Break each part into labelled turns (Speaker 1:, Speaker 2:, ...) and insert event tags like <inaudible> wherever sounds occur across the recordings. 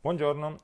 Speaker 1: Buongiorno,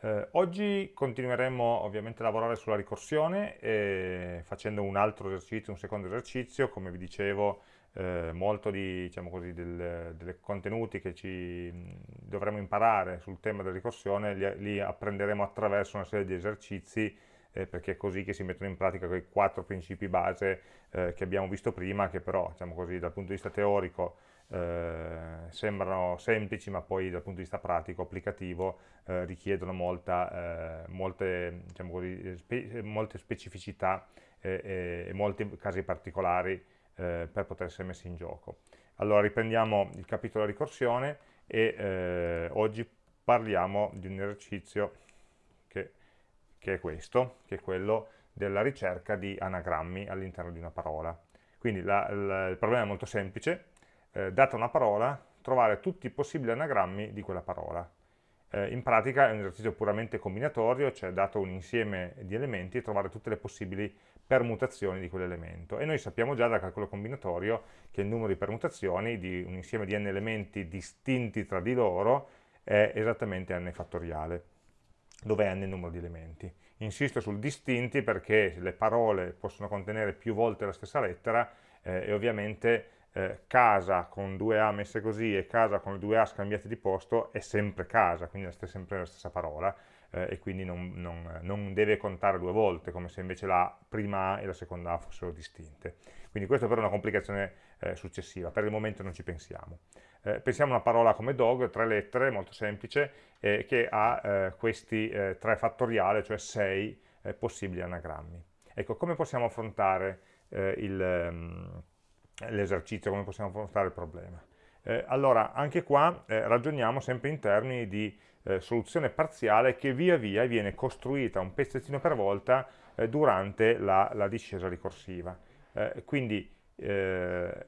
Speaker 1: eh, oggi continueremo ovviamente a lavorare sulla ricorsione eh, facendo un altro esercizio, un secondo esercizio, come vi dicevo eh, molto di, diciamo così, del, dei contenuti che ci dovremo imparare sul tema della ricorsione li, li apprenderemo attraverso una serie di esercizi eh, perché è così che si mettono in pratica quei quattro principi base eh, che abbiamo visto prima, che però diciamo così, dal punto di vista teorico eh, sembrano semplici ma poi dal punto di vista pratico, applicativo, eh, richiedono molta, eh, molte, diciamo così, spe molte, specificità e molti casi particolari eh, per poter essere messi in gioco. Allora riprendiamo il capitolo ricorsione e eh, oggi parliamo di un esercizio che, che è questo, che è quello della ricerca di anagrammi all'interno di una parola. Quindi la, la, il problema è molto semplice, eh, data una parola, trovare tutti i possibili anagrammi di quella parola. Eh, in pratica è un esercizio puramente combinatorio, cioè dato un insieme di elementi, trovare tutte le possibili permutazioni di quell'elemento. E noi sappiamo già dal calcolo combinatorio che il numero di permutazioni di un insieme di n elementi distinti tra di loro è esattamente n fattoriale, dove n è il numero di elementi. Insisto sul distinti perché le parole possono contenere più volte la stessa lettera eh, e ovviamente eh, casa con due A messe così e casa con due A scambiate di posto è sempre casa, quindi è sempre la stessa parola eh, e quindi non, non, non, deve contare due volte, come se invece la prima A e la seconda A fossero distinte. Quindi questo però è una complicazione eh, successiva, per il momento non ci pensiamo. Eh, pensiamo a una parola come dog, tre lettere, molto semplice, eh, che ha eh, questi tre fattoriali, cioè sei possibili anagrammi. Ecco, come possiamo affrontare il... Um, l'esercizio, come possiamo affrontare il problema. Eh, allora, anche qua eh, ragioniamo sempre in termini di eh, soluzione parziale che via via viene costruita un pezzettino per volta eh, durante la, la, discesa ricorsiva. Eh, quindi eh,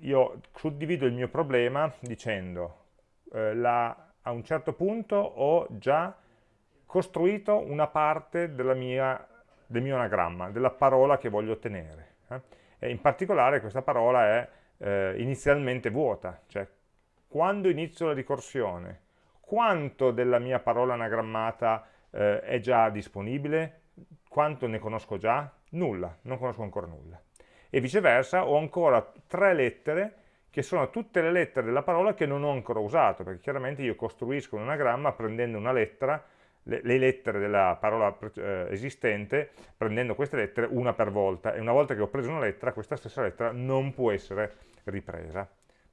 Speaker 1: io suddivido il mio problema dicendo la, a un certo punto ho già costruito una parte mia, del mio anagramma, della parola che voglio ottenere e in particolare questa parola è eh, inizialmente vuota, cioè quando inizio la ricorsione, quanto della mia parola anagrammata eh, è già disponibile, quanto ne conosco già? Nulla, non conosco ancora nulla. E viceversa ho ancora tre lettere che sono tutte le lettere della parola che non ho ancora usato, perché chiaramente io costruisco un anagramma prendendo una lettera le, le lettere della parola eh, esistente, prendendo queste lettere una per volta, e una volta che ho preso una lettera, questa stessa lettera non può essere ripresa.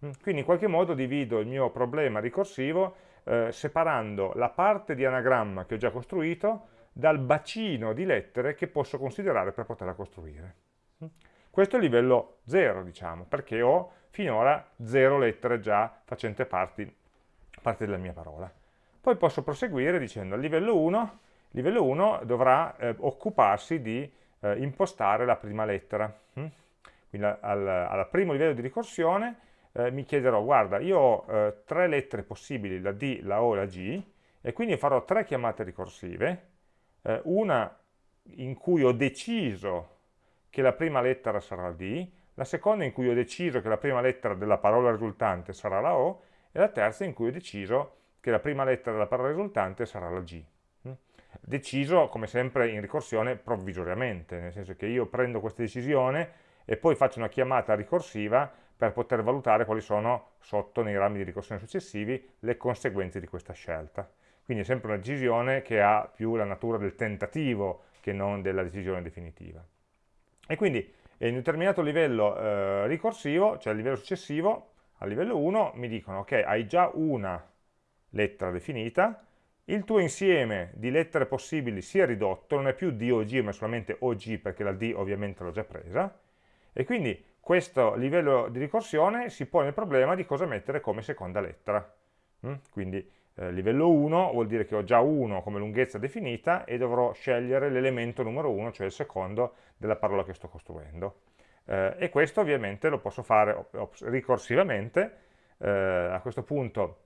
Speaker 1: Mm, quindi in qualche modo divido il mio problema ricorsivo eh, separando la parte di anagramma che ho già costruito dal bacino di lettere che posso considerare per poterla costruire. Mm. Questo è il livello 0, diciamo, perché ho finora 0 lettere già facenti parte, parte della mia parola. Poi posso proseguire dicendo al livello 1, livello 1 dovrà eh, occuparsi di eh, impostare la prima lettera. Mm? Quindi al, al, primo livello di ricorsione eh, mi chiederò, guarda, io ho eh, tre lettere possibili, la D, la O e la G, e quindi farò tre chiamate ricorsive, eh, una in cui ho deciso che la prima lettera sarà D, la seconda in cui ho deciso che la prima lettera della parola risultante sarà la O, e la terza in cui ho deciso che la prima lettera della parola risultante sarà la G. Mm? Deciso, come sempre, in ricorsione provvisoriamente, nel senso che io prendo questa decisione e poi faccio una chiamata ricorsiva per poter valutare quali sono, sotto nei rami di ricorsione successivi, le conseguenze di questa scelta. Quindi è sempre una decisione che ha più la natura del tentativo che non della decisione definitiva. E quindi in un determinato livello eh, ricorsivo, cioè a livello successivo, a livello 1, mi dicono, ok, hai già una lettera definita, il tuo insieme di lettere possibili si è ridotto, non è più DOG ma solamente OG perché la D ovviamente l'ho già presa, e quindi questo livello di ricorsione si pone il problema di cosa mettere come seconda lettera. Mm? Quindi eh, livello 1 vuol dire che ho già 1 come lunghezza definita e dovrò scegliere l'elemento numero 1, cioè il secondo della parola che sto costruendo. Eh, e questo ovviamente lo posso fare ricorsivamente, eh, a questo punto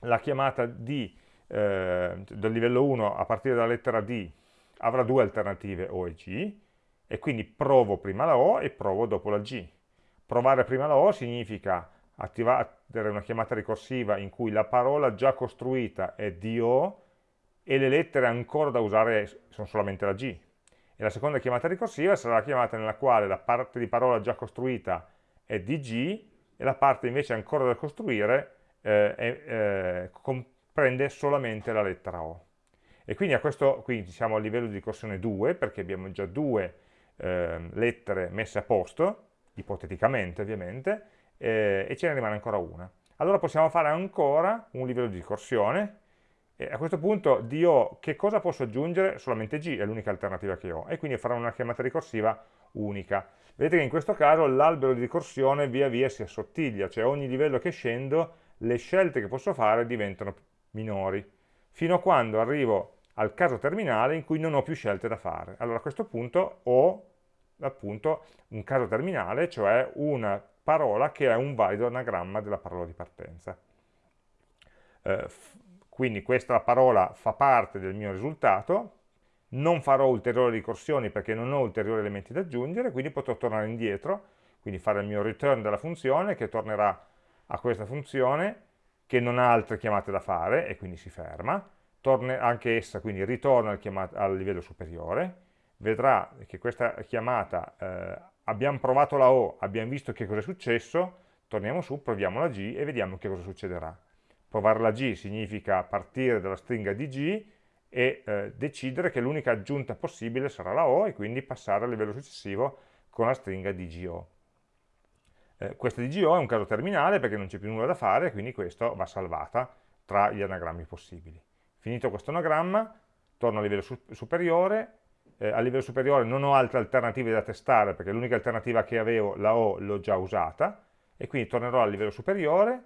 Speaker 1: la chiamata D eh, del livello 1 a partire dalla lettera D avrà due alternative O e G e quindi provo prima la O e provo dopo la G. Provare prima la O significa attivare una chiamata ricorsiva in cui la parola già costruita è DO e le lettere ancora da usare sono solamente la G. E la seconda chiamata ricorsiva sarà la chiamata nella quale la parte di parola già costruita è DG e la parte invece ancora da costruire eh, eh, comprende solamente la lettera O. E quindi a questo, qui siamo a livello di ricorsione 2, perché abbiamo già due eh, lettere messe a posto, ipoteticamente ovviamente, eh, e ce ne rimane ancora una. Allora possiamo fare ancora un livello di ricorsione, e a questo punto di O che cosa posso aggiungere? Solamente G, è l'unica alternativa che ho, e quindi farò una chiamata ricorsiva unica. Vedete che in questo caso l'albero di ricorsione via via si assottiglia, cioè ogni livello che scendo le scelte che posso fare diventano minori, fino a quando arrivo al caso terminale in cui non ho più scelte da fare. Allora a questo punto ho appunto un caso terminale, cioè una parola che è un valido anagramma della parola di partenza. Eh, quindi questa parola fa parte del mio risultato, non farò ulteriori ricorsioni perché non ho ulteriori elementi da aggiungere, quindi potrò tornare indietro, quindi fare il mio return della funzione che tornerà a questa funzione che non ha altre chiamate da fare e quindi si ferma, torna anche essa quindi ritorna al, al livello superiore, vedrà che questa chiamata, eh, abbiamo provato la O, abbiamo visto che cosa è successo, torniamo su, proviamo la G e vediamo che cosa succederà. Provare la G significa partire dalla stringa di G e eh, decidere che l'unica aggiunta possibile sarà la O e quindi passare al livello successivo con la stringa DGO. Eh, questa DGO è un caso terminale perché non c'è più nulla da fare, quindi questo va salvata tra gli anagrammi possibili. Finito questo anagramma, torno a livello su superiore, eh, a livello superiore non ho altre alternative da testare perché l'unica alternativa che avevo, la O, l'ho già usata, e quindi tornerò al livello superiore,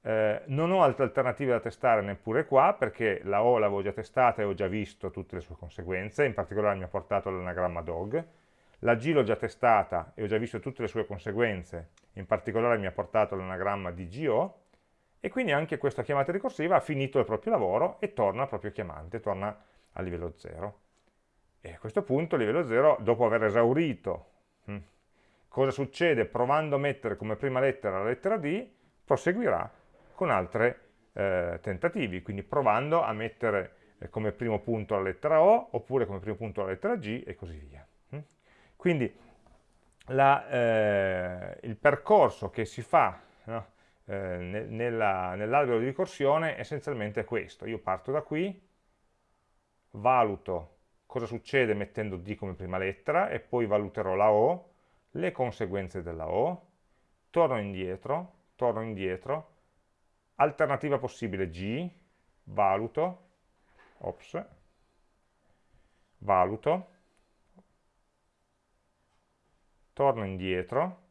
Speaker 1: eh, non ho altre alternative da testare neppure qua perché la O l'avevo già testata e ho già visto tutte le sue conseguenze, in particolare mi ha portato l'anagramma dog. La G l'ho già testata e ho già visto tutte le sue conseguenze, in particolare mi ha portato l'anagramma di GO e quindi anche questa chiamata ricorsiva ha finito il proprio lavoro e torna al proprio chiamante, torna a livello 0. E a questo punto, a livello 0, dopo aver esaurito hm, cosa succede provando a mettere come prima lettera la lettera D, proseguirà con altri eh, tentativi, quindi provando a mettere eh, come primo punto la lettera O, oppure come primo punto la lettera G e così via. Quindi la, eh, il percorso che si fa no, eh, nell'albero nell di ricorsione essenzialmente è questo. Io parto da qui, valuto cosa succede mettendo D come prima lettera e poi valuterò la O, le conseguenze della O, torno indietro, torno indietro, alternativa possibile G, valuto, ops, valuto, torno indietro,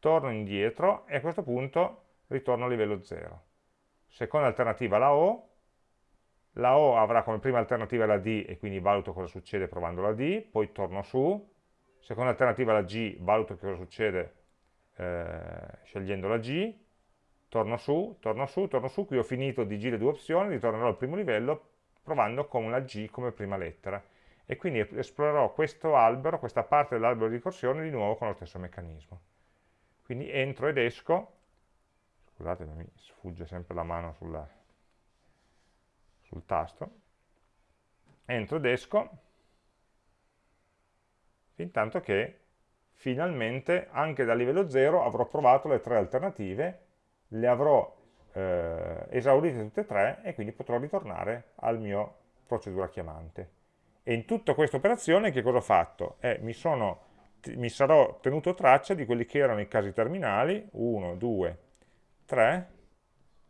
Speaker 1: torno indietro e a questo punto ritorno a livello 0. Seconda alternativa la O, la O avrà come prima alternativa la D e quindi valuto cosa succede provando la D, poi torno su, seconda alternativa la G, valuto cosa succede eh, scegliendo la G, torno su, torno su, torno su, qui ho finito di G le due opzioni, ritornerò al primo livello provando con la G come prima lettera e quindi esplorerò questo albero, questa parte dell'albero di ricorsione di nuovo con lo stesso meccanismo. Quindi entro ed esco, scusate mi sfugge sempre la mano sulla, sul tasto, entro ed esco, fin tanto che finalmente anche da livello 0 avrò provato le tre alternative le avrò eh, esaurite tutte e tre e quindi potrò ritornare al mio procedura chiamante. E in tutta questa operazione che cosa ho fatto? Eh, mi, sono, mi sarò tenuto traccia di quelli che erano i casi terminali, 1, 2, 3,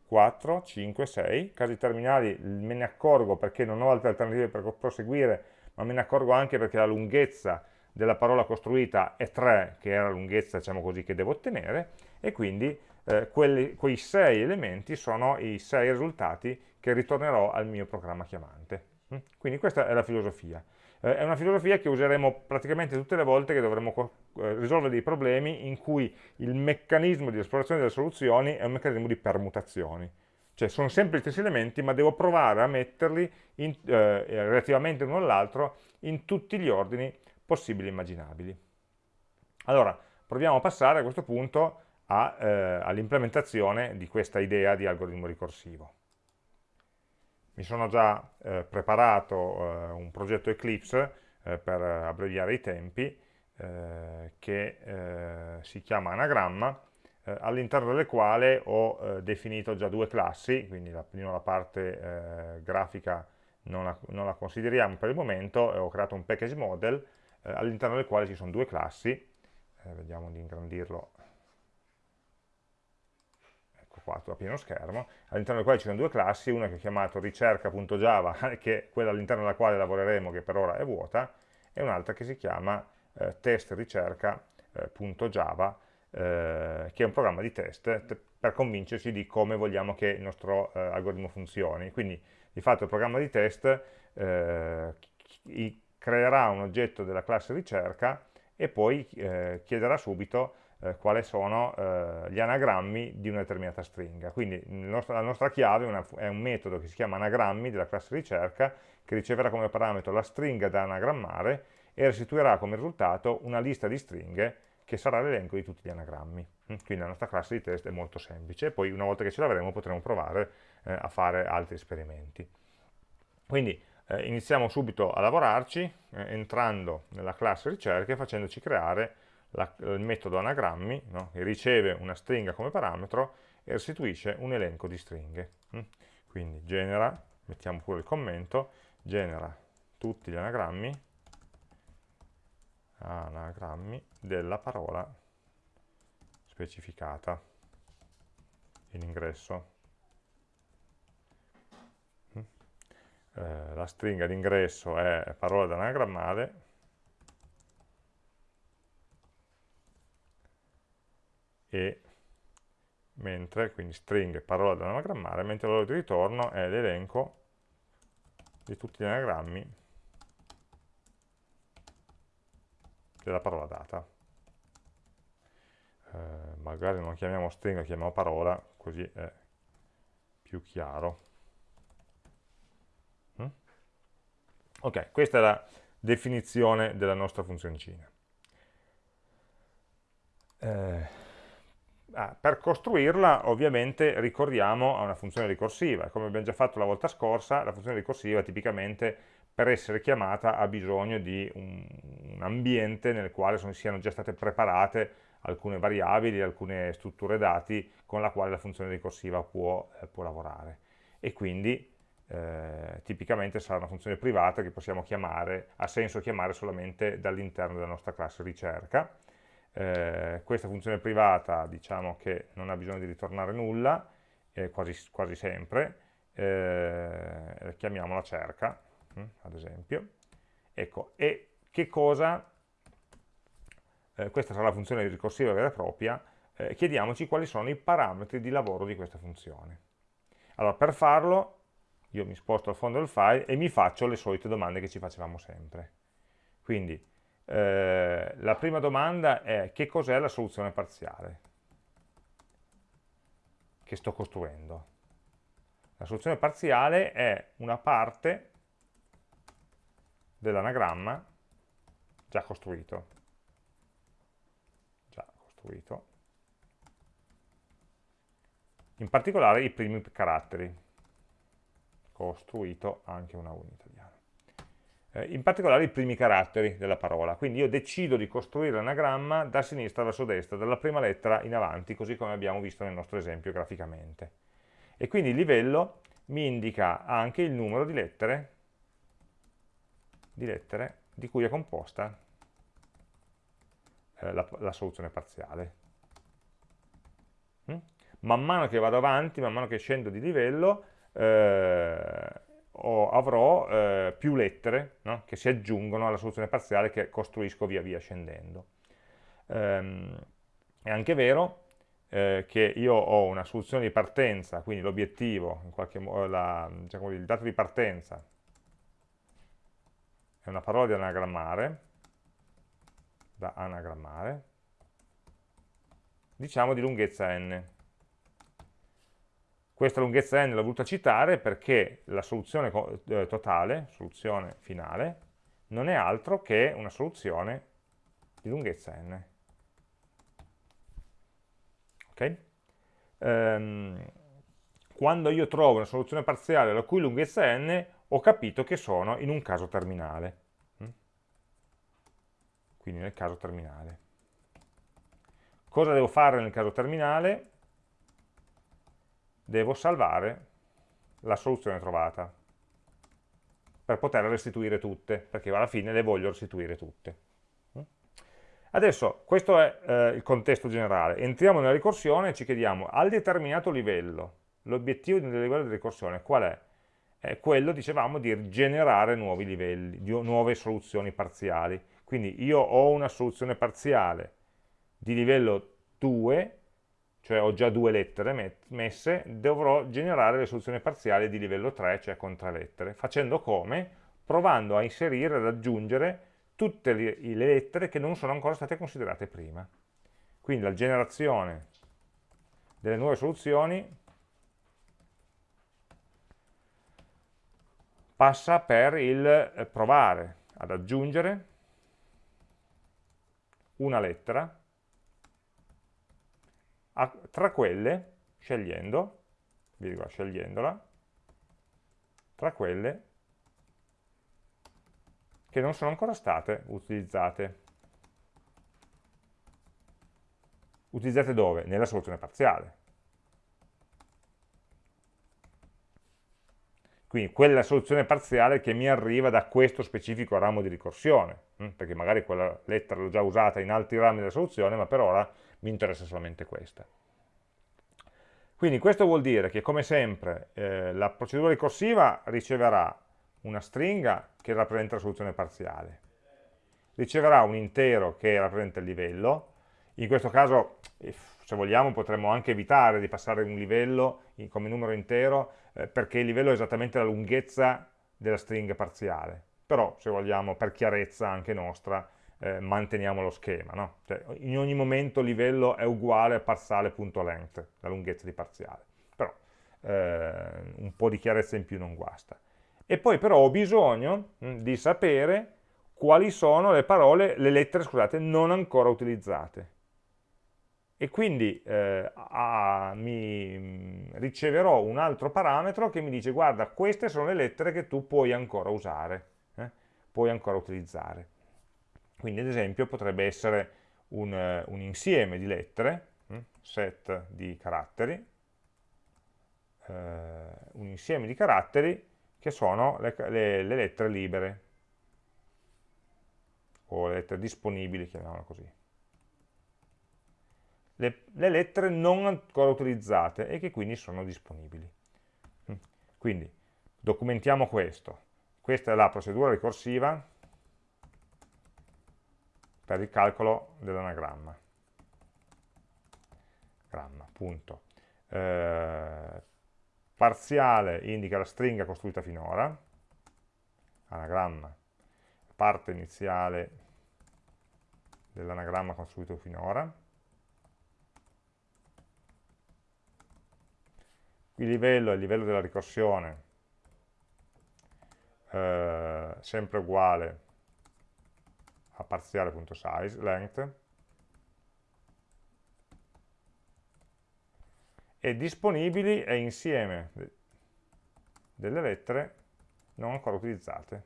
Speaker 1: 4, 5, 6, casi terminali me ne accorgo perché non ho altre alternative per proseguire, ma me ne accorgo anche perché la lunghezza della parola costruita è 3, che è la lunghezza diciamo così, che devo ottenere, e quindi eh, quelli, quei sei elementi sono i sei risultati che ritornerò al mio programma chiamante. Mm? Quindi questa è la filosofia. Eh, è una filosofia che useremo praticamente tutte le volte che dovremo eh, risolvere dei problemi in cui il meccanismo di esplorazione delle soluzioni è un meccanismo di permutazioni. Cioè sono sempre gli stessi elementi, ma devo provare a metterli in, eh, relativamente l'uno all'altro in tutti gli ordini possibili e immaginabili. Allora, proviamo a passare a questo punto eh, all'implementazione di questa idea di algoritmo ricorsivo. Mi sono già eh, preparato eh, un progetto Eclipse eh, per abbreviare i tempi eh, che eh, si chiama anagramma all'interno delle quali ho definito già due classi, quindi la, la parte grafica non la, non la, consideriamo per il momento, ho creato un package model all'interno del quale ci sono due classi, vediamo di ingrandirlo qua a pieno schermo, all'interno del quale ci sono due classi, una che è chiamata ricerca.java, <laughs> che è quella all'interno della quale lavoreremo, che per ora è vuota, e un'altra che si chiama eh, testricerca.java, eh, eh, che è un programma di test per convincerci di come vogliamo che il nostro eh, algoritmo funzioni. Quindi, di fatto, il programma di test eh, creerà un oggetto della classe ricerca e poi eh, chiederà subito eh, quali sono eh, gli anagrammi di una determinata stringa. Quindi nostro, la nostra chiave una, è, un metodo che si chiama anagrammi della classe ricerca che riceverà come parametro la stringa da anagrammare e restituirà come risultato una lista di stringhe che sarà l'elenco di tutti gli anagrammi. Mm, quindi la nostra classe di test è molto semplice, poi una volta che ce l'avremo potremo provare eh, a fare altri esperimenti. Quindi eh, iniziamo subito a lavorarci eh, entrando nella classe ricerca e facendoci creare la, il metodo anagrammi, no? che riceve una stringa come parametro e restituisce un elenco di stringhe. Mm? Quindi genera, mettiamo pure il commento, genera tutti gli anagrammi, anagrammi della parola specificata in ingresso. Mm? Eh, la stringa d'ingresso è parola da anagrammare, e mentre, quindi string parola da anagrammare, mentre valore di ritorno è l'elenco di tutti gli anagrammi della parola data. Eh, magari non chiamiamo string, chiamiamo parola, così è più chiaro. Mm? Ok, questa è la definizione della nostra funzioncina. Eh, Ah, per costruirla ovviamente ricorriamo a una funzione ricorsiva, come abbiamo già fatto la volta scorsa, la funzione ricorsiva tipicamente per essere chiamata ha bisogno di un, un ambiente nel quale sono, siano già state preparate alcune variabili, alcune strutture dati con la quale la funzione ricorsiva può, eh, può lavorare. E quindi eh, tipicamente sarà una funzione privata che possiamo chiamare, ha senso chiamare solamente dall'interno della nostra classe ricerca eh, questa funzione privata diciamo che non ha bisogno di ritornare nulla, eh, quasi, quasi, sempre, eh, chiamiamola cerca, hm, ad esempio. Ecco, e che cosa, eh, questa sarà la funzione ricorsiva vera e propria, eh, chiediamoci quali sono i parametri di lavoro di questa funzione. Allora, per farlo, io mi sposto al fondo del file e mi faccio le solite domande che ci facevamo sempre. Quindi, eh, la prima domanda è che cos'è la soluzione parziale che sto costruendo? La soluzione parziale è una parte dell'anagramma già costruito. Già costruito. In particolare i primi caratteri. Costruito anche una unità eh, in particolare i primi caratteri della parola. Quindi io decido di costruire l'anagramma da sinistra verso destra, dalla prima lettera in avanti, così come abbiamo visto nel nostro esempio graficamente. E quindi il livello mi indica anche il numero di lettere di, lettere di cui è composta eh, la, la, soluzione parziale. Mm? Man mano che vado avanti, man mano che scendo di livello, eh, o avrò eh, più lettere no? che si aggiungono alla soluzione parziale che costruisco via via scendendo. Ehm, è anche vero eh, che io ho una soluzione di partenza, quindi l'obiettivo, diciamo, il dato di partenza è una parola da anagrammare, da anagrammare, diciamo di lunghezza n. Questa lunghezza n l'ho voluta citare perché la soluzione eh, totale, soluzione finale, non è altro che una soluzione di lunghezza n. Okay? Ehm, quando io trovo una soluzione parziale la cui lunghezza n, ho capito che sono in un caso terminale. Mm? Quindi nel caso terminale. Cosa devo fare nel caso terminale? Devo salvare la soluzione trovata per poterle restituire tutte, perché alla fine le voglio restituire tutte. Mm? Adesso, questo è eh, il contesto generale. Entriamo nella ricorsione e ci chiediamo, al determinato livello, l'obiettivo del livello di ricorsione qual è? È quello, dicevamo, di generare nuovi livelli, di nuove soluzioni parziali. Quindi io ho una soluzione parziale di livello 2, cioè ho già due lettere messe, dovrò generare le soluzioni parziali di livello 3, cioè con tre lettere. Facendo come? Provando a inserire, ad aggiungere tutte le lettere che non sono ancora state considerate prima. Quindi la generazione delle nuove soluzioni passa per il eh, provare ad aggiungere una lettera a, tra quelle, scegliendo, virgola, scegliendola, tra quelle che non sono ancora state utilizzate. Utilizzate dove? Nella soluzione parziale. Quindi quella soluzione parziale che mi arriva da questo specifico ramo di ricorsione, hm? perché magari quella lettera l'ho già usata in altri rami della soluzione, ma per ora mi interessa solamente questa. Quindi questo vuol dire che, come sempre, eh, la procedura ricorsiva riceverà una stringa che rappresenta la soluzione parziale, riceverà un intero che rappresenta il livello, in questo caso, se vogliamo, potremmo anche evitare di passare un livello come numero intero, eh, perché il livello è esattamente la lunghezza della stringa parziale. Però, se vogliamo, per chiarezza anche nostra, eh, manteniamo lo schema. No? Cioè, in ogni momento il livello è uguale a parziale.length, la lunghezza di parziale. Però eh, un po' di chiarezza in più non guasta. E poi però ho bisogno mh, di sapere quali sono le parole, le lettere, scusate, non ancora utilizzate e quindi eh, a, mi mm, riceverò un altro parametro che mi dice guarda queste sono le lettere che tu puoi ancora usare, eh? puoi ancora utilizzare. Quindi ad esempio potrebbe essere un, un insieme di lettere, hm? set di caratteri, eh, un insieme di caratteri che sono le, le, le lettere libere o le lettere disponibili, chiamiamola così le, le lettere non ancora utilizzate e che quindi sono disponibili. Mm. Quindi documentiamo questo. Questa è la procedura ricorsiva per il calcolo dell'anagramma. Gramma, punto. Eh, parziale indica la stringa costruita finora, anagramma, parte iniziale dell'anagramma costruito finora, il livello è il livello della ricorsione, eh, sempre uguale a parziale.size, length, e disponibili è insieme delle lettere non ancora utilizzate.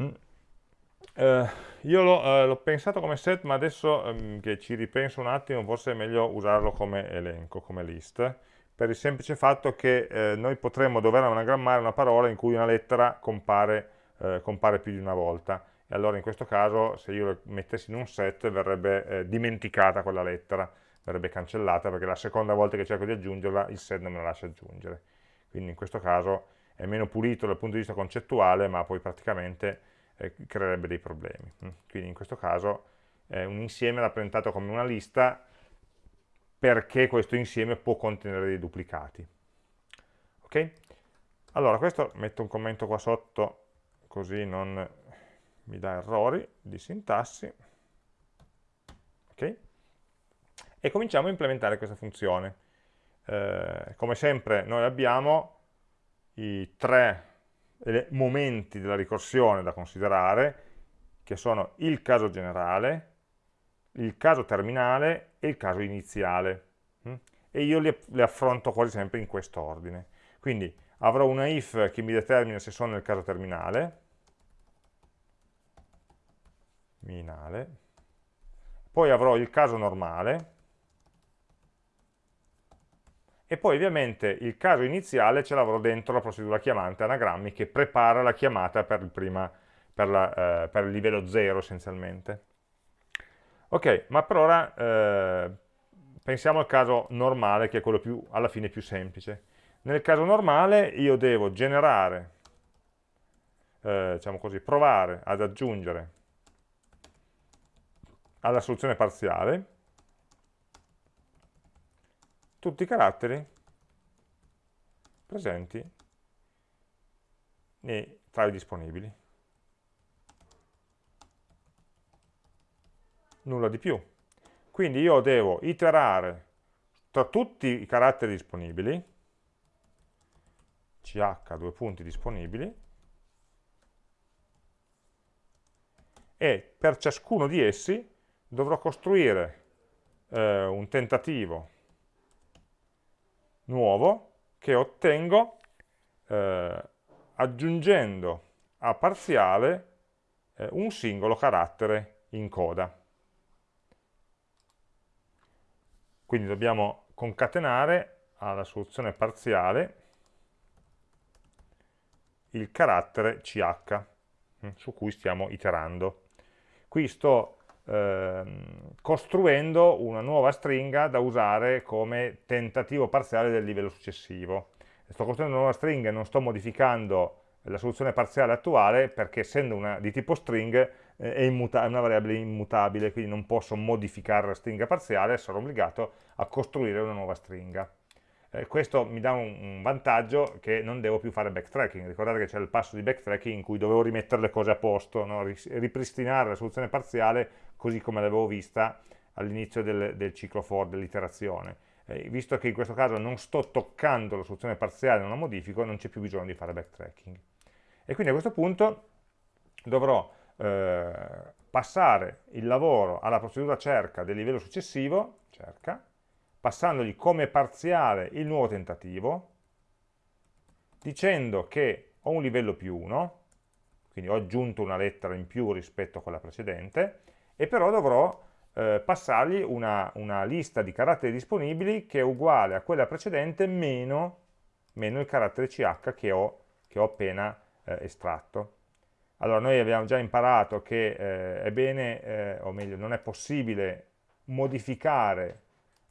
Speaker 1: Mm. Eh, io l'ho eh, pensato come set, ma adesso ehm, che ci ripenso un attimo, forse è meglio usarlo come elenco, come list, per il semplice fatto che eh, noi potremmo dover anagrammare una parola in cui una lettera compare, eh, compare, più di una volta. E allora in questo caso, se io lo mettessi in un set, verrebbe eh, dimenticata quella lettera, verrebbe cancellata, perché la seconda volta che cerco di aggiungerla, il set non me la lascia aggiungere. Quindi in questo caso è meno pulito dal punto di vista concettuale, ma poi praticamente eh, creerebbe dei problemi. Mm. Quindi in questo caso un insieme rappresentato come una lista perché questo insieme può contenere dei duplicati. Ok? Allora, questo metto un commento qua sotto così non mi dà errori di sintassi. Ok? E cominciamo a implementare questa funzione. Eh, come sempre noi abbiamo i tre momenti della ricorsione da considerare, che sono il caso generale, il caso terminale e il caso iniziale. Mm? E io li affronto quasi sempre in questo ordine. Quindi avrò una if che mi determina se sono nel caso terminale, minale, poi avrò il caso normale, e poi ovviamente il caso iniziale ce l'avrò dentro la procedura chiamante anagrammi che prepara la chiamata per il, prima, per la, eh, per il livello 0 essenzialmente. Ok, ma per ora eh, pensiamo al caso normale che è quello più, alla fine più semplice. Nel caso normale io devo generare, eh, diciamo così, provare ad aggiungere alla soluzione parziale tutti i caratteri presenti nei, tra i disponibili. Nulla di più. Quindi io devo iterare tra tutti i caratteri disponibili, ch due punti disponibili, e per ciascuno di essi dovrò costruire eh, un tentativo nuovo che ottengo eh, aggiungendo a parziale eh, un singolo carattere in coda. Quindi dobbiamo concatenare alla soluzione parziale il carattere ch mm, su cui stiamo iterando. Qui sto Ehm, costruendo una nuova stringa da usare come tentativo parziale del livello successivo. Sto costruendo una nuova stringa e non sto modificando la soluzione parziale attuale perché essendo una di tipo string è, è, una variabile immutabile, quindi non posso modificare la stringa parziale, sono obbligato a costruire una nuova stringa. Eh, questo mi dà un, un, vantaggio che non devo più fare backtracking, ricordate che c'è il passo di backtracking in cui dovevo rimettere le cose a posto, no? ripristinare la soluzione parziale così come l'avevo vista all'inizio del, del, ciclo for, dell'iterazione. Eh, visto che in questo caso non sto toccando la soluzione parziale, non la modifico, non c'è più bisogno di fare backtracking. E quindi a questo punto dovrò eh, passare il lavoro alla procedura cerca del livello successivo, cerca, passandogli come parziale il nuovo tentativo, dicendo che ho un livello più 1, quindi ho aggiunto una lettera in più rispetto a quella precedente, e però dovrò eh, passargli una, una, lista di caratteri disponibili che è uguale a quella precedente meno, meno il carattere ch che ho, che ho appena eh, estratto. Allora noi abbiamo già imparato che eh, è bene, eh, o meglio, non è possibile modificare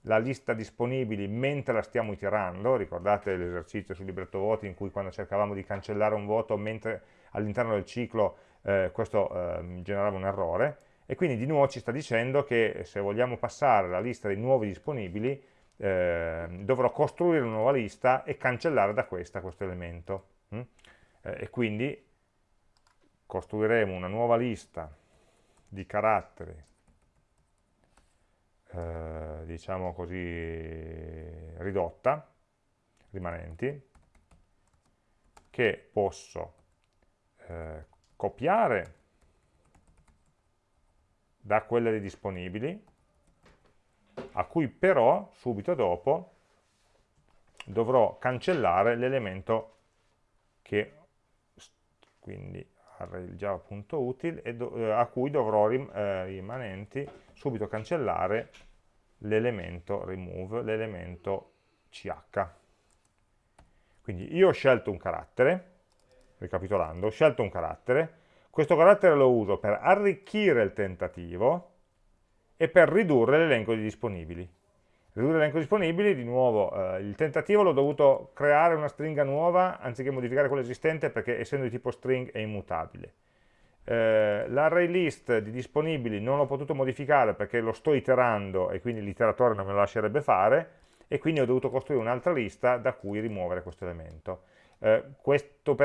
Speaker 1: la lista disponibili mentre la stiamo iterando, ricordate l'esercizio sul libretto voti in cui quando cercavamo di cancellare un voto mentre all'interno del ciclo eh, questo eh, generava un errore, e quindi di nuovo ci sta dicendo che se vogliamo passare la lista dei nuovi disponibili eh, dovrò costruire una nuova lista e cancellare da questa questo elemento. Mm? Eh, e quindi costruiremo una nuova lista di caratteri eh, diciamo così, ridotta, rimanenti, che posso eh, copiare da quelle dei disponibili, a cui però subito dopo dovrò cancellare l'elemento che quindi array java.util eh, a cui dovrò rim, eh, rimanenti subito cancellare l'elemento remove, l'elemento ch. Quindi io ho scelto un carattere, ricapitolando, ho scelto un carattere, questo carattere lo uso per arricchire il tentativo e per ridurre l'elenco di disponibili. Ridurre l'elenco disponibili, di nuovo, eh, il tentativo l'ho dovuto creare una stringa nuova anziché modificare quella esistente perché essendo di tipo string è immutabile. Eh, L'array list di disponibili non l'ho potuto modificare perché lo sto iterando e quindi l'iteratore non me lo lascerebbe fare e quindi ho dovuto costruire un'altra lista da cui rimuovere questo elemento. Eh, Questa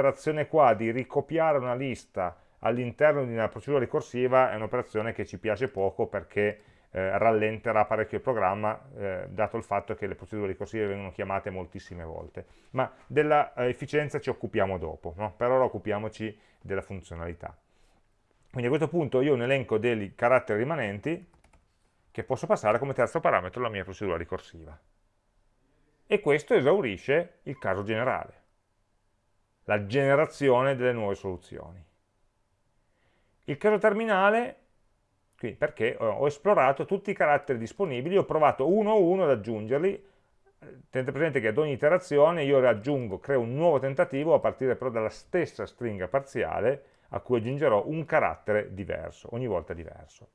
Speaker 1: qua di ricopiare una lista all'interno di una procedura ricorsiva è un'operazione che ci piace poco perché eh, rallenterà parecchio il programma, eh, dato il fatto che le procedure ricorsive vengono chiamate moltissime volte. Ma della eh, efficienza ci occupiamo dopo, no? per ora occupiamoci della funzionalità. Quindi a questo punto io ho un elenco dei caratteri rimanenti, che posso passare come terzo parametro alla mia procedura ricorsiva. E questo esaurisce il caso generale, la generazione delle nuove soluzioni. Il caso terminale, quindi perché ho esplorato tutti i caratteri disponibili, ho provato uno a uno ad aggiungerli, tenete presente che ad ogni iterazione io aggiungo, creo un nuovo tentativo a partire però dalla stessa stringa parziale a cui aggiungerò un carattere diverso, ogni volta diverso.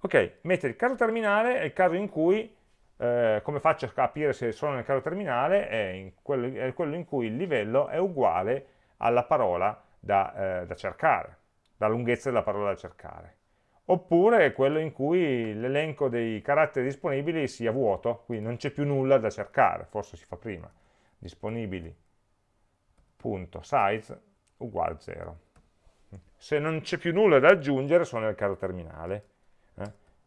Speaker 1: Ok, mettere il caso terminale è il caso in cui, eh, come faccio a capire se sono nel caso terminale, è, quello, è quello, in cui il livello è uguale alla parola da, eh, da cercare, la lunghezza della parola da cercare. Oppure quello in cui l'elenco dei caratteri disponibili sia vuoto, quindi non c'è più nulla da cercare, forse si fa prima, disponibili.size uguale 0. Se non c'è più nulla da aggiungere sono nel caso terminale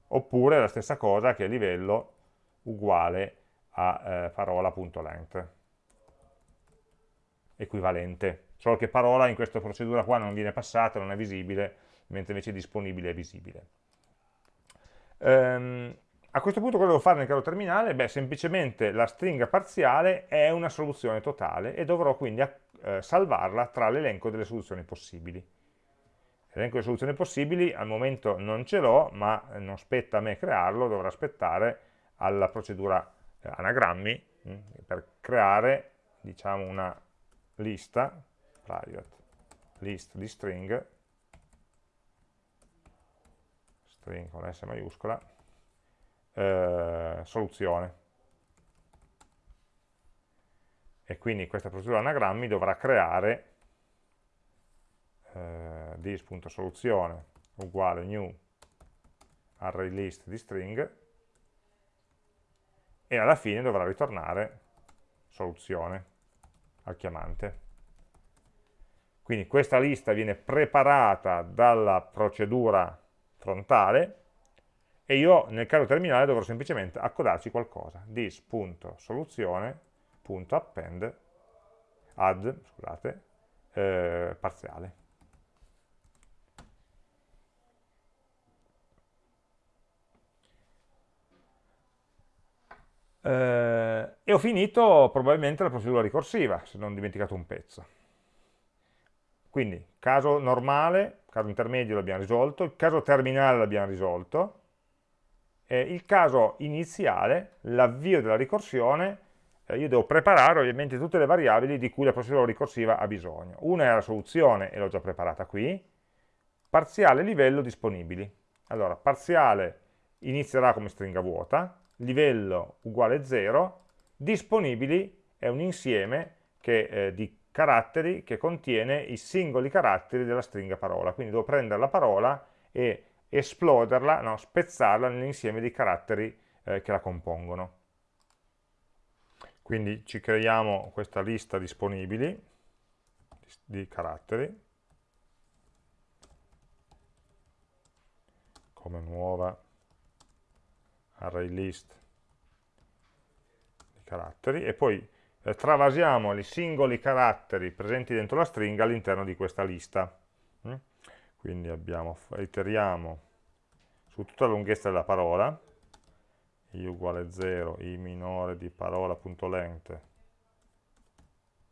Speaker 1: oppure la stessa cosa che livello uguale a eh, parola.length equivalente. Solo che parola in questa procedura qua non viene passata, non è visibile mentre invece disponibile è visibile ehm, a questo punto cosa devo fare nel caso terminale? Beh, semplicemente la stringa parziale è una soluzione totale e dovrò quindi eh, salvarla tra l'elenco delle soluzioni possibili L'elenco di soluzioni possibili al momento non ce l'ho, ma non spetta a me crearlo, dovrò aspettare alla procedura eh, anagrammi mh, mm, per creare diciamo, una lista, private list di string, string con S maiuscola, eh, soluzione. E quindi questa procedura anagrammi dovrà creare eh, dis.soluzione uguale new array list di string e alla fine dovrà ritornare soluzione al chiamante. Quindi questa lista viene preparata dalla procedura frontale e io nel caso terminale dovrò semplicemente accodarci qualcosa. dis.soluzione.append add scusate, eh, parziale. eh, e ho finito probabilmente la procedura ricorsiva, se non ho dimenticato un pezzo. Quindi, caso normale, caso intermedio l'abbiamo risolto, il caso terminale l'abbiamo risolto, eh, il caso iniziale, l'avvio della ricorsione, eh, io devo preparare ovviamente tutte le variabili di cui la procedura ricorsiva ha bisogno. Una è la soluzione, e l'ho già preparata qui, parziale livello disponibili. Allora, parziale inizierà come stringa vuota, livello uguale 0, disponibili è un insieme che, eh, di caratteri che contiene i singoli caratteri della stringa parola, quindi devo prendere la parola e esploderla, no, spezzarla nell'insieme di caratteri eh, che la compongono. Quindi ci creiamo questa lista disponibili di caratteri. Come nuova array list di caratteri. E poi eh, travasiamo i singoli caratteri presenti dentro la stringa all'interno di questa lista. Mm? Quindi abbiamo, iteriamo su tutta la lunghezza della parola, i uguale 0, i minore di parola.length,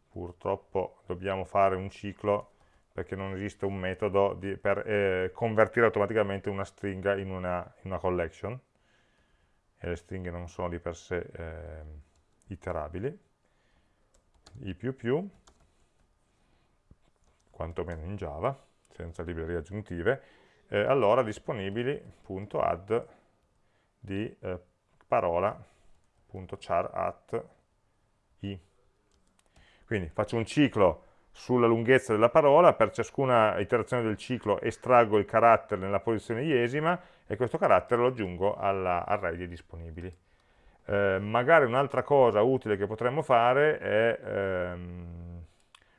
Speaker 1: purtroppo dobbiamo fare un ciclo perché non esiste un metodo di, per eh, convertire automaticamente una stringa in una, in una collection, e le stringhe non sono di per sé eh, iterabili, i più più, quantomeno in Java, senza librerie aggiuntive, eh, allora disponibili.add di eh, parola.char i. Quindi faccio un ciclo sulla lunghezza della parola, per ciascuna iterazione del ciclo estraggo il carattere nella posizione iesima e questo carattere lo aggiungo all'array dei disponibili. Eh, magari un'altra cosa utile che potremmo fare è ehm,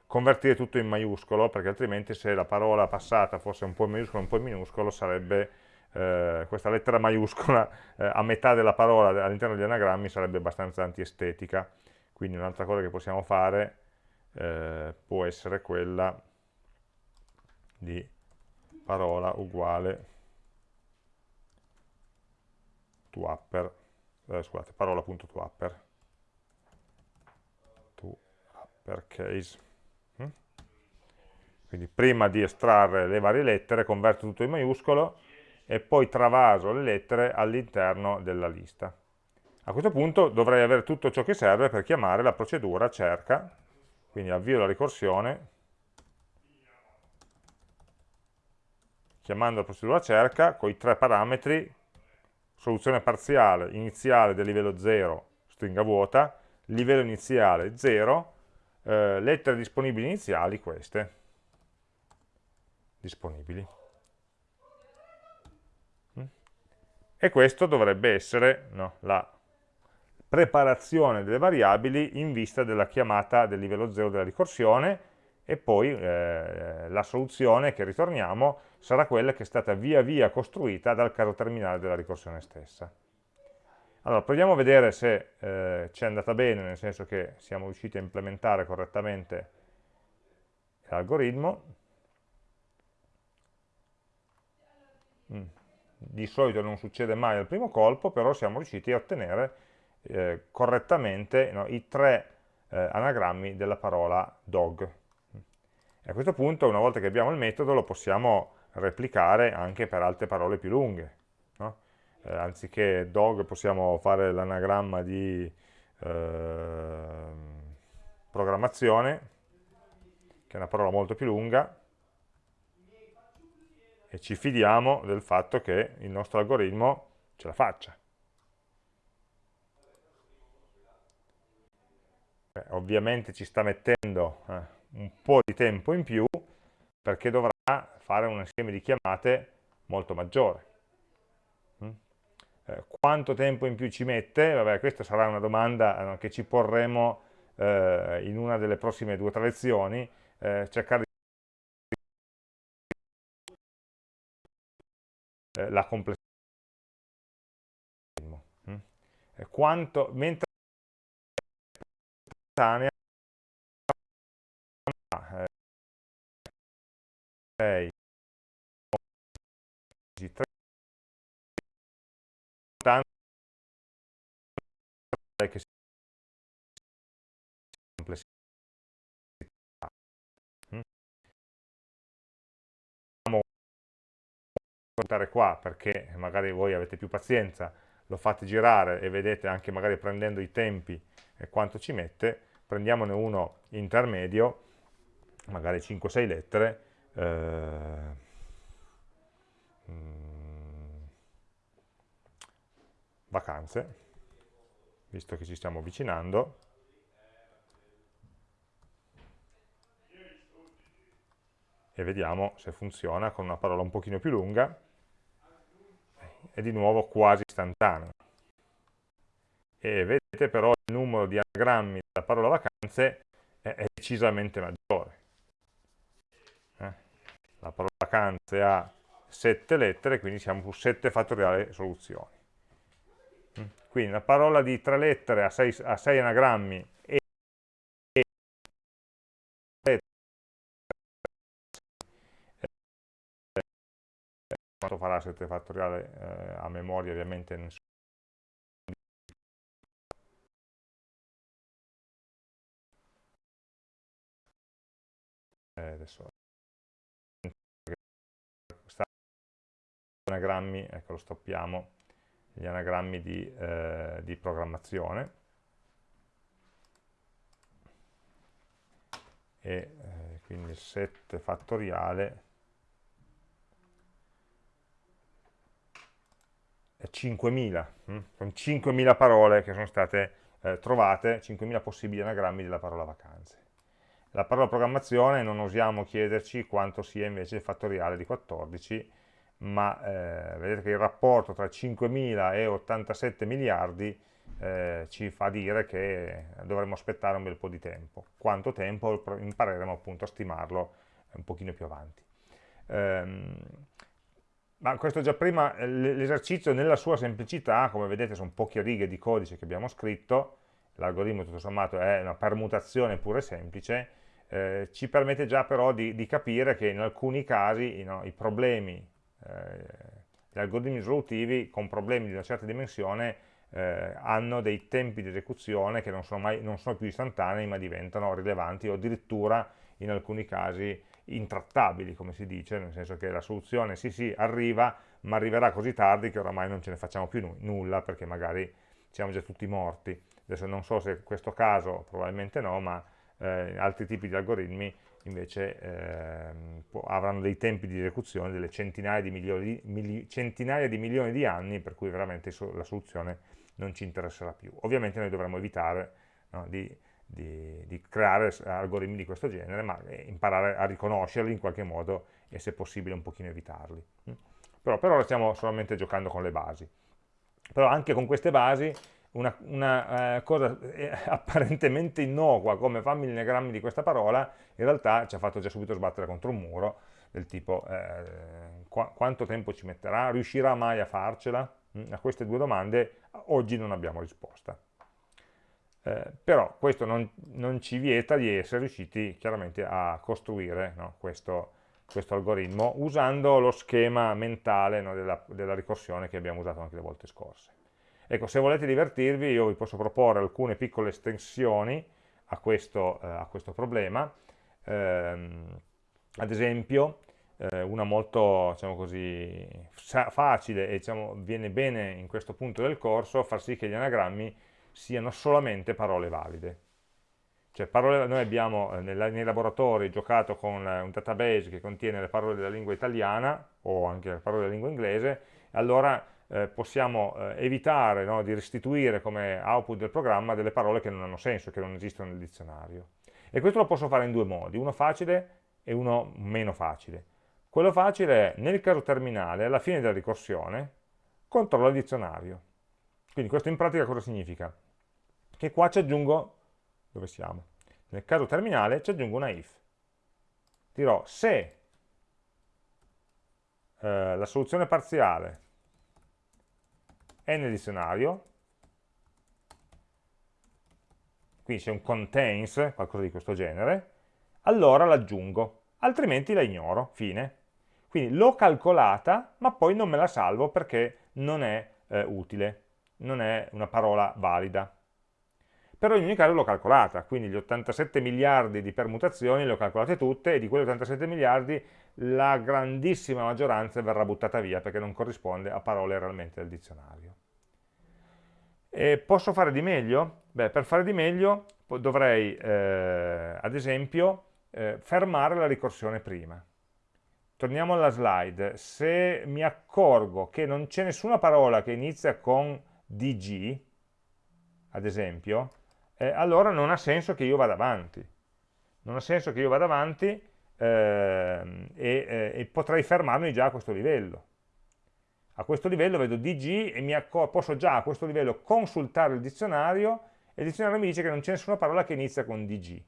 Speaker 1: convertire tutto in maiuscolo, perché altrimenti se la parola passata fosse un po' in maiuscolo e un po' in minuscolo, sarebbe eh, questa lettera maiuscola <laughs> eh, a metà della parola all'interno degli anagrammi sarebbe abbastanza antiestetica. Quindi un'altra cosa che possiamo fare eh, può essere quella di parola uguale toUpper, eh, scusate, parola.toUpper, toUpperCase. Mm? Quindi prima di estrarre le varie lettere converto tutto in maiuscolo e poi travaso le lettere all'interno della lista. A questo punto dovrei avere tutto ciò che serve per chiamare la procedura cerca, quindi avvio la ricorsione, chiamando la procedura cerca con i tre parametri soluzione parziale iniziale del livello 0, stringa vuota, livello iniziale 0, eh, lettere disponibili iniziali queste, disponibili. Mm? E questo dovrebbe essere no, la preparazione delle variabili in vista della chiamata del livello 0 della ricorsione e poi eh, la soluzione che ritorniamo sarà quella che è stata via via costruita dal caso terminale della ricorsione stessa. Allora, proviamo a vedere se eh, ci è andata bene, nel senso che siamo riusciti a implementare correttamente l'algoritmo. Mm. Di solito non succede mai al primo colpo, però siamo riusciti a ottenere eh, correttamente no, i tre eh, anagrammi della parola dog. E a questo punto, una volta che abbiamo il metodo, lo possiamo replicare anche per altre parole più lunghe. No? Eh, anziché dog possiamo fare l'anagramma di eh, programmazione, che è una parola molto più lunga, e ci fidiamo del fatto che il nostro algoritmo ce la faccia. Beh, ovviamente ci sta mettendo eh, un po' di tempo in più perché dovrà fare un insieme di chiamate molto maggiore. Mm? Eh, quanto tempo in più ci mette? Vabbè, questa sarà una domanda eh, che ci porremo eh, in una delle prossime due o tre lezioni, cercare di eh, la complessità. Mm? Quanto, mentre 6 3 che si complessità. Contare qua perché magari voi avete più pazienza lo fate girare e vedete anche magari prendendo i tempi quanto ci mette prendiamone uno intermedio magari 5-6 lettere eh, mm, vacanze, visto che ci stiamo avvicinando, e vediamo se funziona con una parola un pochino più lunga, e di nuovo quasi istantaneo. E vedete però il numero di anagrammi della parola vacanze è decisamente maggiore la parola vacanze ha sette lettere, quindi siamo su 7 fattoriale soluzioni. Mm. Quindi la parola di tre lettere ha 6 anagrammi e quanto farà 7 fattoriale eh, a memoria ovviamente nessuno eh, adesso anagrammi, ecco lo stoppiamo, gli anagrammi di, eh, di programmazione e eh, quindi 7 fattoriale è 5.000, hm? sono 5.000 parole che sono state eh, trovate, 5.000 possibili anagrammi della parola vacanze. La parola programmazione non osiamo chiederci quanto sia invece il fattoriale di 14, ma eh, vedete che il rapporto tra 5.000 e 87 miliardi eh, ci fa dire che dovremmo aspettare un bel po' di tempo. Quanto tempo impareremo appunto a stimarlo un pochino più avanti. Ehm, ma questo già prima, l'esercizio nella sua semplicità, come vedete sono poche righe di codice che abbiamo scritto, l'algoritmo tutto sommato è una permutazione pure semplice, eh, ci permette già però di, di, capire che in alcuni casi no, i problemi eh, gli algoritmi risolutivi con problemi di una certa dimensione eh, hanno dei tempi di esecuzione che non sono, mai, non sono più istantanei ma diventano rilevanti o addirittura in alcuni casi intrattabili, come si dice, nel senso che la soluzione sì sì arriva, ma arriverà così tardi che oramai non ce ne facciamo più nulla perché magari siamo già tutti morti. Adesso non so se questo caso, probabilmente no, ma eh, altri tipi di algoritmi invece eh, avranno dei tempi di esecuzione delle centinaia di, milioni, mili, centinaia di milioni di anni, per cui veramente la soluzione non ci interesserà più. Ovviamente noi dovremmo evitare no, di, di, di, creare algoritmi di questo genere, ma eh, imparare a riconoscerli in qualche modo e se possibile un pochino evitarli. Mm. Però per ora stiamo solamente giocando con le basi. Però anche con queste basi una, una eh, cosa eh, <laughs> apparentemente innocua come fammi gli grammi di questa parola, in realtà ci ha fatto già subito sbattere contro un muro, del tipo eh, qu quanto tempo ci metterà, riuscirà mai a farcela? Mm, a queste due domande oggi non abbiamo risposta. Eh, però questo non, non, ci vieta di essere riusciti chiaramente a costruire no, questo, questo, algoritmo usando lo schema mentale no, della, della ricorsione che abbiamo usato anche le volte scorse. Ecco, se volete divertirvi io vi posso proporre alcune piccole estensioni a questo, eh, a questo problema, eh, ad esempio eh, una molto diciamo così, facile e diciamo, viene bene in questo punto del corso far sì che gli anagrammi siano solamente parole valide. Cioè parole, noi abbiamo eh, nei laboratori giocato con un database che contiene le parole della lingua italiana o anche le parole della lingua inglese, allora eh, possiamo eh, evitare no, di restituire come output del programma delle parole che non hanno senso, che non esistono nel dizionario. E questo lo posso fare in due modi, uno facile e uno meno facile. Quello facile è, nel caso terminale, alla fine della ricorsione, controlla il dizionario. Quindi questo in pratica cosa significa? Che qua ci aggiungo, dove siamo? Nel caso terminale ci aggiungo una if. Dirò se eh, la soluzione parziale è nel dizionario, quindi c'è un contains, qualcosa di questo genere, allora l'aggiungo, altrimenti la ignoro, fine. Quindi l'ho calcolata, ma poi non me la salvo perché non è eh, utile, non è una parola valida. Però in ogni caso l'ho calcolata, quindi gli 87 miliardi di permutazioni le ho calcolate tutte e di quelle 87 miliardi la grandissima maggioranza verrà buttata via perché non corrisponde a parole realmente del dizionario. E posso fare di meglio? Beh, per fare di meglio dovrei, eh, ad esempio, eh, fermare la ricorsione prima. Torniamo alla slide. Se mi accorgo che non c'è nessuna parola che inizia con dg, ad esempio, eh, allora non ha senso che io vada avanti. Non ha senso che io vada avanti ehm, e, eh, e potrei fermarmi già a questo livello a questo livello vedo DG e posso già a questo livello consultare il dizionario e il dizionario mi dice che non c'è nessuna parola che inizia con DG.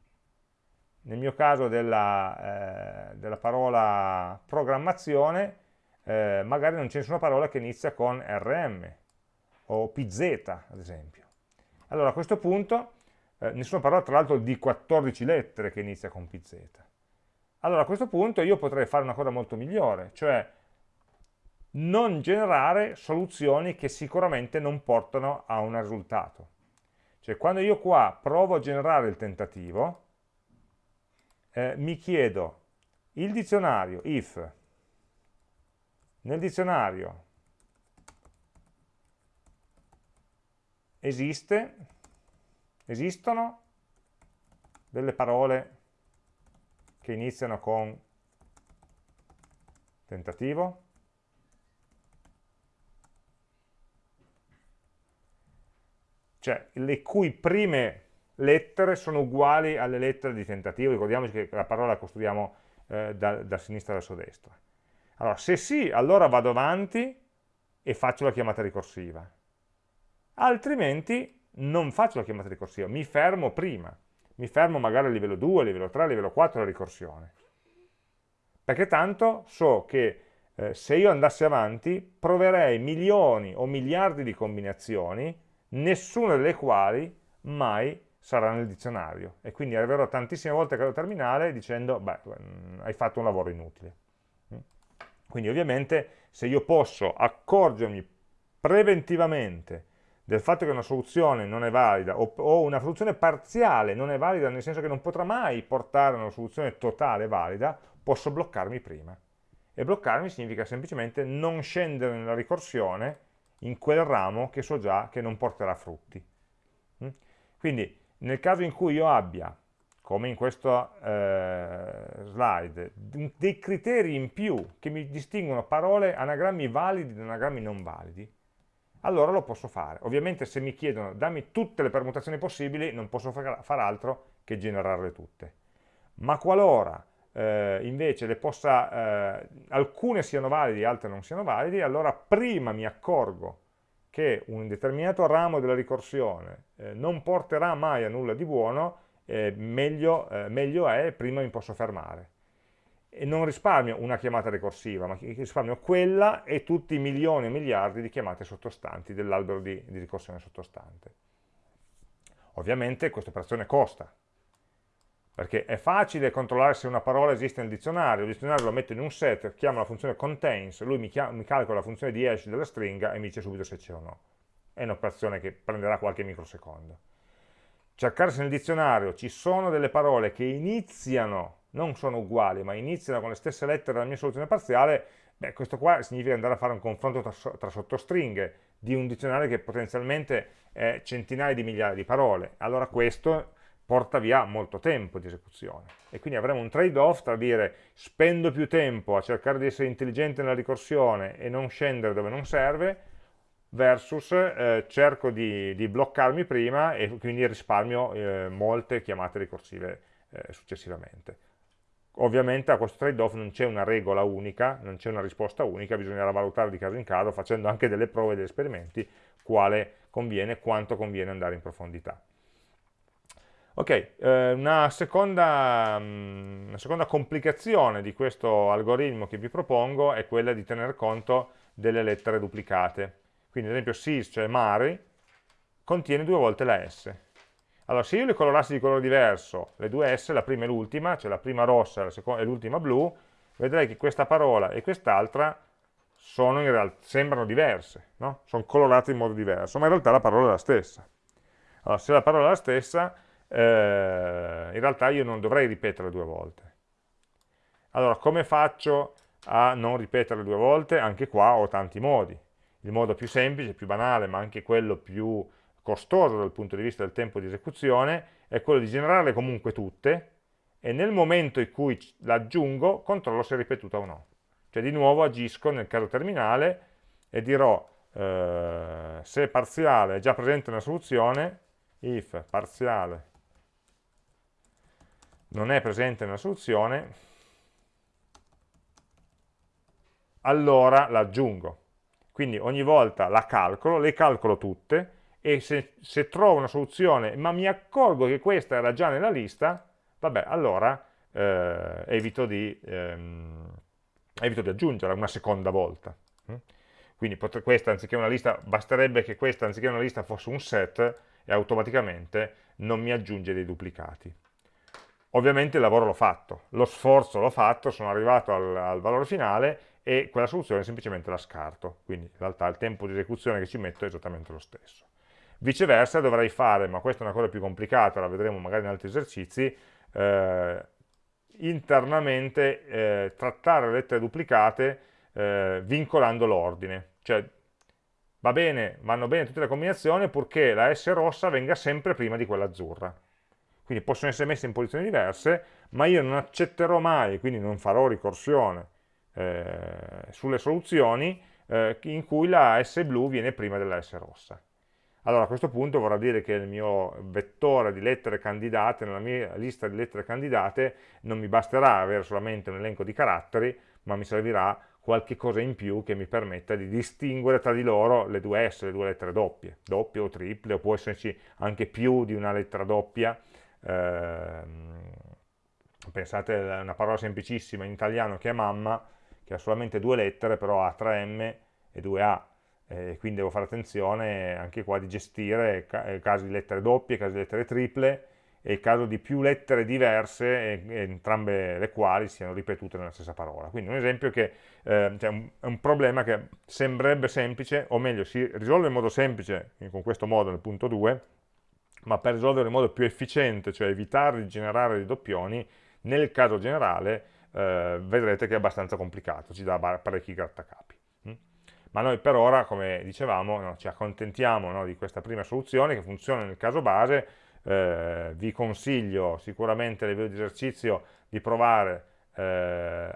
Speaker 1: Nel mio caso della, eh, della parola programmazione, eh, magari non c'è nessuna parola che inizia con RM o PZ, ad esempio. Allora a questo punto, eh, nessuna parola tra l'altro di 14 lettere che inizia con PZ. Allora a questo punto io potrei fare una cosa molto migliore, cioè non generare soluzioni che sicuramente non portano a un risultato. Cioè quando io qua provo a generare il tentativo, eh, mi chiedo il dizionario, if, nel dizionario esiste, esistono delle parole che iniziano con tentativo? cioè le cui prime lettere sono uguali alle lettere di tentativo, ricordiamoci che la parola la costruiamo eh, da, da, sinistra verso destra. Allora, se sì, allora vado avanti e faccio la chiamata ricorsiva, altrimenti non faccio la chiamata ricorsiva, mi fermo prima, mi fermo magari a livello 2, a livello 3, a livello 4 la ricorsione, perché tanto so che eh, se io andassi avanti proverei milioni o miliardi di combinazioni nessuna delle quali mai sarà nel dizionario e quindi arriverò tantissime volte a caso terminale dicendo beh, mm, hai fatto un lavoro inutile. Mm. Quindi ovviamente se io posso accorgermi preventivamente del fatto che una soluzione non è valida o, o, una soluzione parziale non è valida nel senso che non potrà mai portare a una soluzione totale valida, posso bloccarmi prima. E bloccarmi significa semplicemente non scendere nella ricorsione in quel ramo che so già che non porterà frutti. Mm? Quindi nel caso in cui io abbia, come in questo eh, slide, dei criteri in più che mi distinguono parole, anagrammi validi da anagrammi non validi, allora lo posso fare. Ovviamente se mi chiedono dammi tutte le permutazioni possibili, non posso fare altro che generarle tutte. Ma qualora eh, invece possa, eh, alcune siano validi altre non siano validi, allora prima mi accorgo che un determinato ramo della ricorsione eh, non porterà mai a nulla di buono, eh, meglio, eh, meglio è, prima mi posso fermare. E non risparmio una chiamata ricorsiva, ma risparmio quella e tutti i milioni e miliardi di chiamate sottostanti dell'albero di, di ricorsione sottostante. Ovviamente questa operazione costa, perché è facile controllare se una parola esiste nel dizionario, il dizionario lo metto in un set, chiamo la funzione contains, lui mi, mi calcola la funzione di hash della stringa e mi dice subito se c'è o no. È un'operazione che prenderà qualche microsecondo. Cercare se nel dizionario ci sono delle parole che iniziano, non sono uguali, ma iniziano con le stesse lettere della mia soluzione parziale, beh, questo qua significa andare a fare un confronto tra, tra sottostringhe di un dizionario che potenzialmente è centinaia di migliaia di parole. Allora questo porta via molto tempo di esecuzione e quindi avremo un trade-off tra dire spendo più tempo a cercare di essere intelligente nella ricorsione e non scendere dove non serve versus eh, cerco di, di, bloccarmi prima e quindi risparmio eh, molte chiamate ricorsive eh, successivamente. Ovviamente a questo trade-off non c'è una regola unica, non c'è una risposta unica, bisognerà valutare di caso in caso facendo anche delle prove e degli esperimenti quale conviene, quanto conviene andare in profondità. Ok, eh, una, seconda, mm, una, seconda, complicazione di questo algoritmo che vi propongo è quella di tener conto delle lettere duplicate. Quindi ad esempio sis, cioè mari, contiene due volte la S. Allora se io le colorassi di colore diverso, le due S, la prima e l'ultima, cioè la prima rossa e l'ultima blu, vedrei che questa parola e quest'altra sembrano diverse, no? sono colorate in modo diverso, ma in realtà la parola è la stessa. Allora se la parola è la stessa, eh, in realtà io non dovrei ripetere due volte. Allora, come faccio a non ripetere due volte? Anche qua ho tanti modi. Il modo più semplice, più banale, ma anche quello più costoso dal punto di vista del tempo di esecuzione, è quello di generarle comunque tutte e nel momento in cui l'aggiungo controllo se è ripetuta o no. Cioè di nuovo agisco nel caso terminale e dirò eh, se parziale è già presente nella soluzione, if parziale non è presente nella soluzione, allora l'aggiungo. Quindi ogni volta la calcolo, le calcolo tutte e se, se, trovo una soluzione ma mi accorgo che questa era già nella lista, vabbè, allora eh, evito, di, ehm, evito, di, aggiungerla una seconda volta. Mm? Quindi questa anziché una lista, basterebbe che questa anziché una lista fosse un set e automaticamente non mi aggiunge dei duplicati. Ovviamente il lavoro l'ho fatto, lo sforzo l'ho fatto, sono arrivato al, al, valore finale e quella soluzione semplicemente la scarto, quindi in realtà il tempo di esecuzione che ci metto è esattamente lo stesso. Viceversa dovrei fare, ma questa è una cosa più complicata, la vedremo magari in altri esercizi, eh, internamente eh, trattare le lettere duplicate eh, vincolando l'ordine, cioè va bene, vanno bene tutte le combinazioni purché la S rossa venga sempre prima di quella azzurra quindi possono essere messe in posizioni diverse, ma io non accetterò mai, quindi non farò ricorsione eh, sulle soluzioni eh, in cui la S blu viene prima della S rossa. Allora a questo punto vorrà dire che il mio vettore di lettere candidate, nella mia lista di lettere candidate, non mi basterà avere solamente un elenco di caratteri, ma mi servirà qualche cosa in più che mi permetta di distinguere tra di loro le due S, le due lettere doppie, doppie o triple, o può esserci anche più di una lettera doppia, Ehm, pensate a una parola semplicissima in italiano che è mamma, che ha solamente due lettere, però ha 3M e 2A, e quindi devo fare attenzione anche qua di gestire eh, casi di lettere doppie, casi di lettere triple, è il caso di più lettere diverse, e, e entrambe le quali siano ripetute nella stessa parola. Quindi un esempio che eh, cioè un, è un problema che sembrerebbe semplice, o meglio, si risolve in modo semplice, con questo modo nel punto 2, ma per risolverlo in modo più efficiente, cioè evitare di generare dei doppioni, nel caso generale eh, vedrete che è abbastanza complicato, ci dà parecchi grattacapi. Ma noi per ora, come dicevamo, no, ci accontentiamo no, di questa prima soluzione che funziona nel caso base, eh, vi consiglio sicuramente a livello di esercizio di provare eh,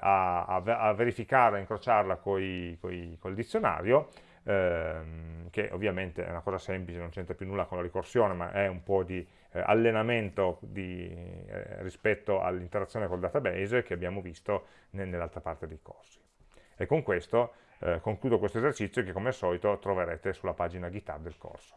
Speaker 1: a, a, verificare, a incrociarla coi, coi, col dizionario, ehm, che ovviamente è una cosa semplice, non c'entra più nulla con la ricorsione, ma è un po' di eh, allenamento di, eh, rispetto all'interazione col database che abbiamo visto nell'altra parte dei corsi. E con questo eh, concludo questo esercizio che come al solito troverete sulla pagina GitHub del corso.